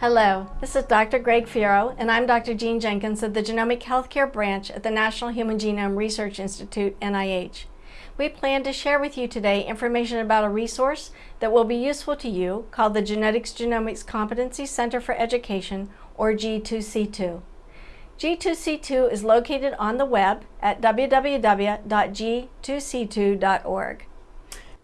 Hello, this is Dr. Greg Feero, and I'm Dr. Jean Jenkins of the Genomic Healthcare Branch at the National Human Genome Research Institute, NIH. We plan to share with you today information about a resource that will be useful to you called the Genetics Genomics Competency Center for Education, or G2C2. G2C2 is located on the web at www.g2c2.org.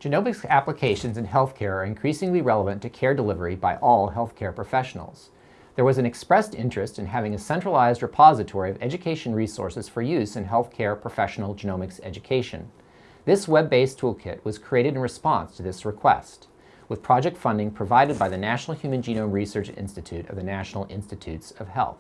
Genomics applications in healthcare are increasingly relevant to care delivery by all healthcare professionals. There was an expressed interest in having a centralized repository of education resources for use in healthcare professional genomics education. This web-based toolkit was created in response to this request, with project funding provided by the National Human Genome Research Institute of the National Institutes of Health.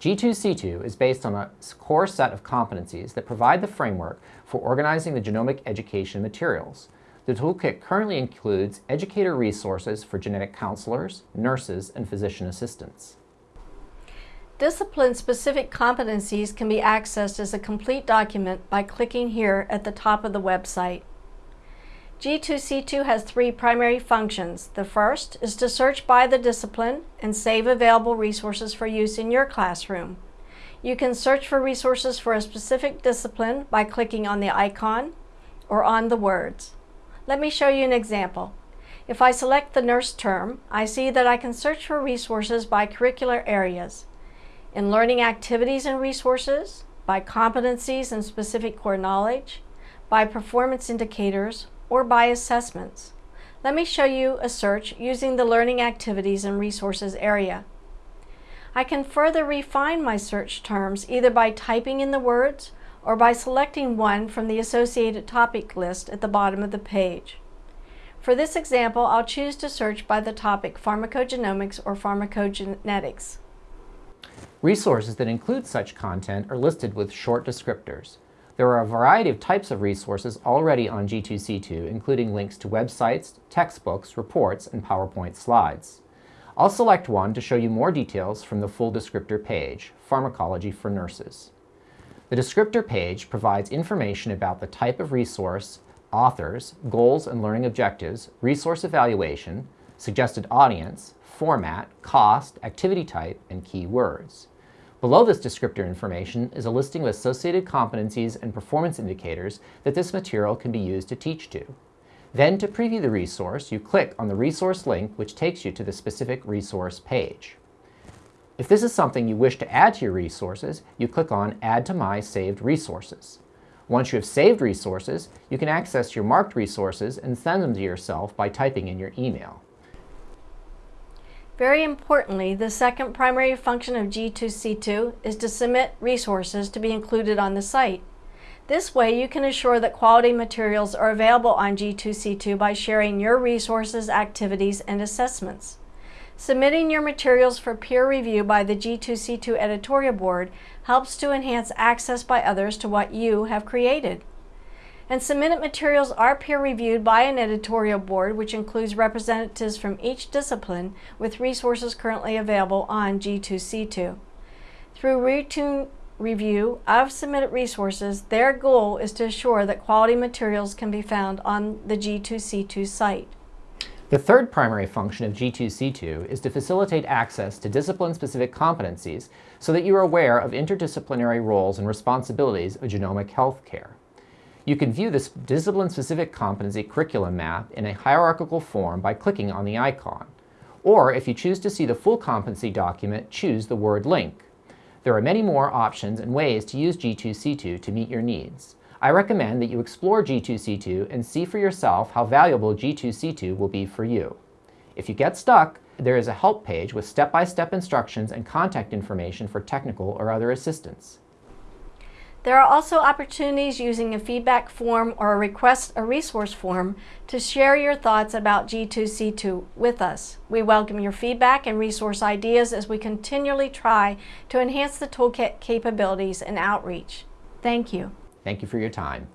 G2C2 is based on a core set of competencies that provide the framework for organizing the genomic education materials. The toolkit currently includes educator resources for genetic counselors, nurses, and physician assistants. Discipline-specific competencies can be accessed as a complete document by clicking here at the top of the website. G2C2 has three primary functions. The first is to search by the discipline and save available resources for use in your classroom. You can search for resources for a specific discipline by clicking on the icon or on the words. Let me show you an example. If I select the nurse term, I see that I can search for resources by curricular areas. In learning activities and resources, by competencies and specific core knowledge, by performance indicators, or by assessments. Let me show you a search using the Learning Activities and Resources area. I can further refine my search terms either by typing in the words or by selecting one from the associated topic list at the bottom of the page. For this example, I'll choose to search by the topic pharmacogenomics or pharmacogenetics. Resources that include such content are listed with short descriptors. There are a variety of types of resources already on G2C2, including links to websites, textbooks, reports, and PowerPoint slides. I'll select one to show you more details from the full descriptor page, Pharmacology for Nurses. The descriptor page provides information about the type of resource, authors, goals and learning objectives, resource evaluation, suggested audience, format, cost, activity type, and keywords. Below this descriptor information is a listing of associated competencies and performance indicators that this material can be used to teach to. Then to preview the resource, you click on the resource link which takes you to the specific resource page. If this is something you wish to add to your resources, you click on Add to My Saved Resources. Once you have saved resources, you can access your marked resources and send them to yourself by typing in your email. Very importantly, the second primary function of G2C2 is to submit resources to be included on the site. This way you can assure that quality materials are available on G2C2 by sharing your resources, activities, and assessments. Submitting your materials for peer review by the G2C2 editorial board helps to enhance access by others to what you have created and submitted materials are peer-reviewed by an editorial board which includes representatives from each discipline with resources currently available on G2C2. Through routine review of submitted resources, their goal is to assure that quality materials can be found on the G2C2 site. The third primary function of G2C2 is to facilitate access to discipline-specific competencies so that you are aware of interdisciplinary roles and responsibilities of genomic health care. You can view this discipline-specific competency curriculum map in a hierarchical form by clicking on the icon. Or if you choose to see the full competency document, choose the word link. There are many more options and ways to use G2C2 to meet your needs. I recommend that you explore G2C2 and see for yourself how valuable G2C2 will be for you. If you get stuck, there is a help page with step-by-step -step instructions and contact information for technical or other assistance. There are also opportunities using a feedback form or a request a resource form to share your thoughts about G2C2 with us. We welcome your feedback and resource ideas as we continually try to enhance the toolkit capabilities and outreach. Thank you. Thank you for your time.